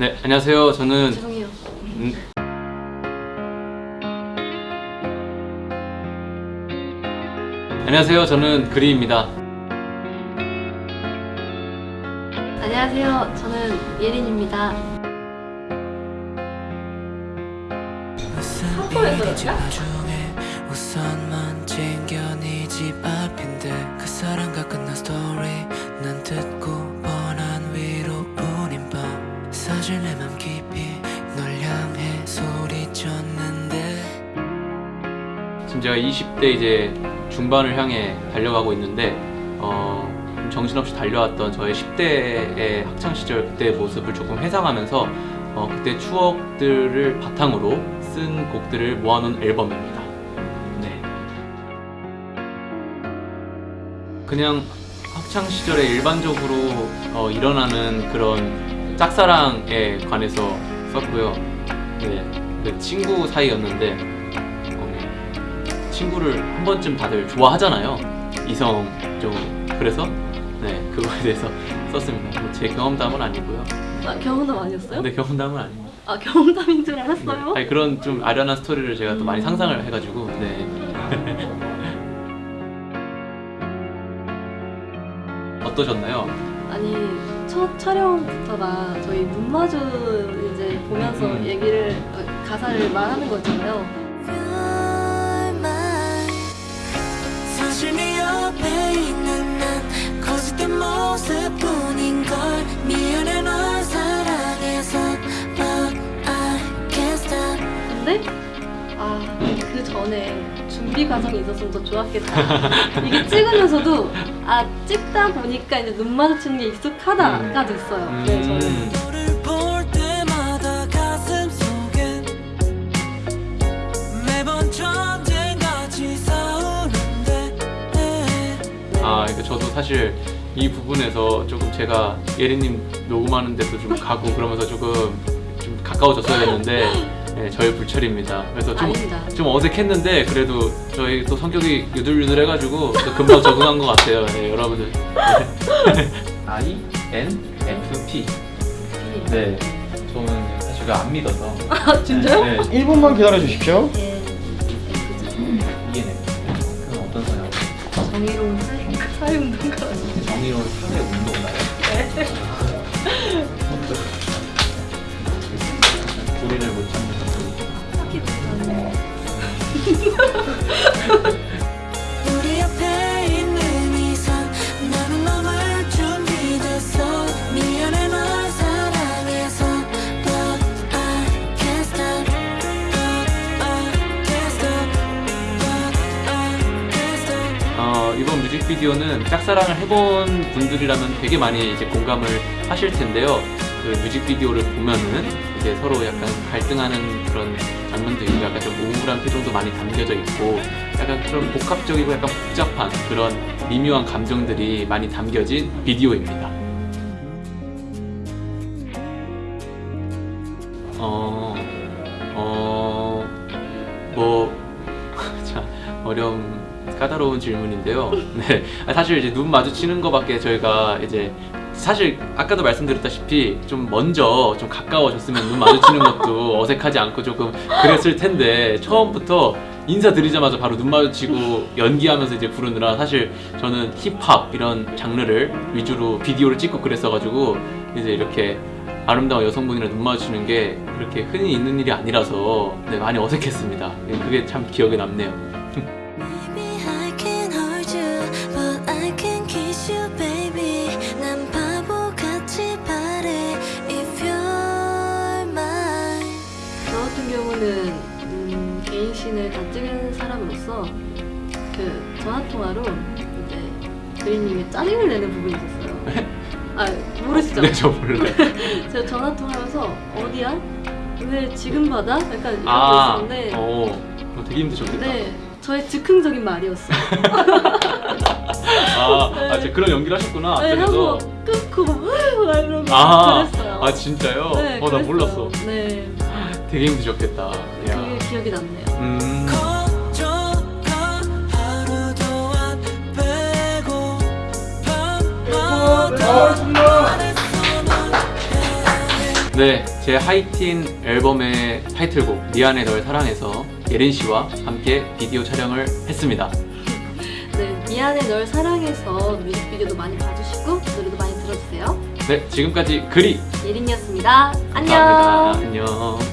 네, 안녕하세요. 저는 죄송해요. 음, 안녕하세요. 저는 그리입니다. 안녕하세요. 저는 예린입니다. 한꺼에서 중에 우선만 챙겨 네집 앞인데 그 사랑과 끝 제가 20대 이제 중반을 향해 달려가고 있는데 어, 좀 정신없이 달려왔던 저의 10대의 학창 시절 그때의 모습을 조금 회상하면서 어, 그때 추억들을 바탕으로 쓴 곡들을 모아놓은 앨범입니다. 네. 그냥 학창 시절에 일반적으로 어, 일어나는 그런 짝사랑에 관해서 썼고요. 네, 그 친구 사이였는데 어, 친구를 한 번쯤 다들 좋아하잖아요. 이성 좀 그래서 네 그거에 대해서 썼습니다. 뭐 제 경험담은 아니고요. 아, 경험담 아니었어요? 근데 경험담은 아닙니다. 아 경험담인 줄 네. 알았어요. 아니 그런 좀 아련한 스토리를 제가 또 많이 상상을 해가지고 네. 어떠셨나요? 아니 첫 촬영부터가 저희 눈 마주 이제 보면서 음. 얘기를 어, 가사를 말하는 거잖아요. 사실 네 옆에 있는 난 거짓된 모습뿐인 걸 미안해 널 사랑해서 But I can't stop 근데 아그 전에 준비 과정이 있었으면 더 좋았겠다. 이게 찍으면서도 아 찍다 보니까 이제 눈 마주치는 게 익숙하다가 됐어요. 네 저는. 아 이거 저도 사실 이 부분에서 조금 제가 예린님 녹음하는 데도 좀 가고 그러면서 조금 좀 가까워졌어야 했는데 네, 저의 불찰입니다. 그래서 좀 아닙니다. 좀 어색했는데 그래도 저희 또 성격이 유들유들해가지고 또 금방 적응한 것 같아요. 네, 여러분들. I N F P. 네, 저는 사실 그거 안 믿어서. 아 진짜요? 네, 1분만 기다려 주십시오. 예. 그건 어떤 사연? 정의로운 사회 사회운동가. 정의로운 사회 운동가요? 우리를 못 참는 우리 뮤직비디오는 짝사랑을 해본 분들이라면 되게 많이 이제 공감을 하실 텐데요. 그 뮤직비디오를 보면은 이제 서로 약간 갈등하는 그런 장면도 있고 약간 좀 우울한 표정도 많이 담겨져 있고 약간 그런 복합적이고 약간 복잡한 그런 미묘한 감정들이 많이 담겨진 비디오입니다. 어, 어, 뭐, 자, 어려운, 까다로운 질문인데요. 네. 아, 사실 이제 눈 마주치는 것밖에 저희가 이제 사실 아까도 말씀드렸다시피 좀 먼저 좀 가까워졌으면 눈 마주치는 것도 어색하지 않고 조금 그랬을 텐데 처음부터 인사드리자마자 바로 눈 마주치고 연기하면서 이제 부르느라 사실 저는 힙합 이런 장르를 위주로 비디오를 찍고 그랬어가지고 이제 이렇게 아름다운 여성분이랑 눈 마주치는 게 그렇게 흔히 있는 일이 아니라서 네, 많이 어색했습니다. 그게 참 기억에 남네요. 경우는 음, 개인 씬을 다 찍은 사람으로서 그 전화 통화로 이제 그린님이 짜증을 내는 부분이 있었어요. 아 모르시죠? 네, 저 몰라요. 제가 전화 통화하면서 어디야? 왜 지금 받아? 약간 이런 아, 거 있었는데 어, 되게 힘드셨겠다. 네 저의 즉흥적인 말이었어요. 아, 아, 진짜 그런 연기를 하셨구나. 네. 하고 끊고 막 이러고 아, 그랬어요. 아 진짜요? 네, 어, 나 그랬어요. 몰랐어. 네, 되게 힘드셨겠다. 야. 그게 기억이 남네요. 음. 네, 제 하이틴 앨범의 타이틀곡 미안해 널 사랑해서 예린 씨와 함께 비디오 촬영을 했습니다. 네, 미안해 널 사랑해서 뮤직비디오도 많이 봐주시고 노래도 많이 들어주세요. 네, 지금까지 그리 예린이었습니다. 안녕. 안녕.